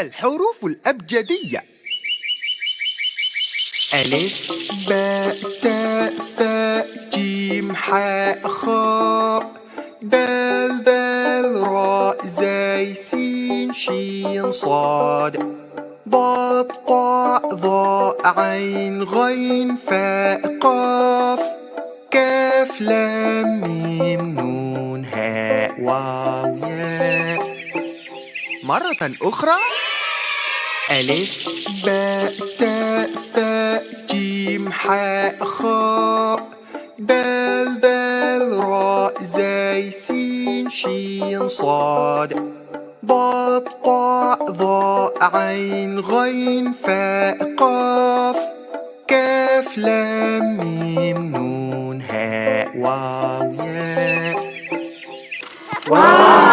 الحروف الأبجدية. ألف باء تاء ثاء جيم حاء خاء. دال ذال راء زاي سين شين صاد. ضاد طاء ظاء عين غين فاء قاف. كاف لام ميم نون هاء واو ياء. مرة أخرى. ألف باء تاء ثاء جيم حاء خاء. دال ذال راء زاي سين شين صاد. ضاد طاء ظاء عين غين فاء قاف. كاف لام ميم نون هاء واو ياء. واو!